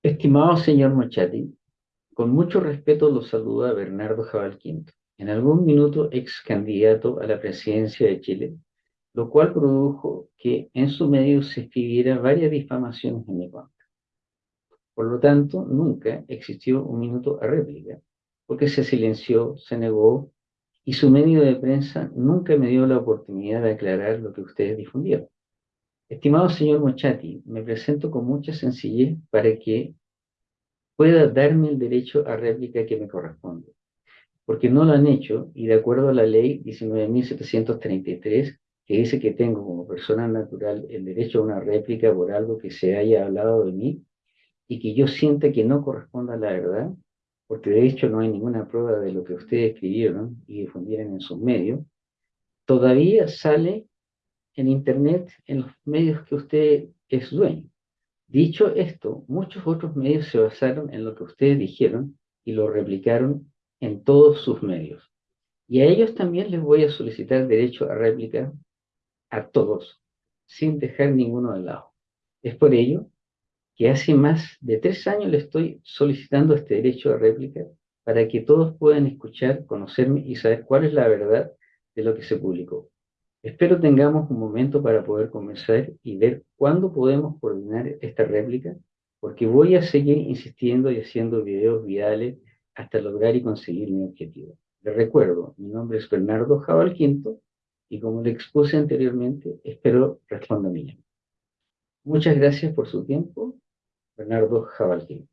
Estimado señor Mochati, con mucho respeto lo saluda Bernardo Jabal Quinto, en algún minuto ex candidato a la presidencia de Chile, lo cual produjo que en su medio se escribiera varias difamaciones en mi contra. Por lo tanto, nunca existió un minuto a réplica, porque se silenció, se negó, y su medio de prensa nunca me dio la oportunidad de aclarar lo que ustedes difundieron. Estimado señor Mochati, me presento con mucha sencillez para que pueda darme el derecho a réplica que me corresponde. Porque no lo han hecho y de acuerdo a la ley 19.733, que dice que tengo como persona natural el derecho a una réplica por algo que se haya hablado de mí y que yo sienta que no corresponda a la verdad, porque de hecho no hay ninguna prueba de lo que ustedes escribieron y difundieron en sus medios, todavía sale en Internet en los medios que usted es dueño. Dicho esto, muchos otros medios se basaron en lo que ustedes dijeron y lo replicaron en todos sus medios. Y a ellos también les voy a solicitar derecho a réplica a todos, sin dejar ninguno de lado. Es por ello que hace más de tres años le estoy solicitando este derecho a réplica para que todos puedan escuchar, conocerme y saber cuál es la verdad de lo que se publicó. Espero tengamos un momento para poder conversar y ver cuándo podemos coordinar esta réplica, porque voy a seguir insistiendo y haciendo videos virales hasta lograr y conseguir mi objetivo. Les recuerdo, mi nombre es Bernardo Jabal Quinto, y como le expuse anteriormente, espero responda a mí. Muchas gracias por su tiempo, Bernardo Jabal Quinto.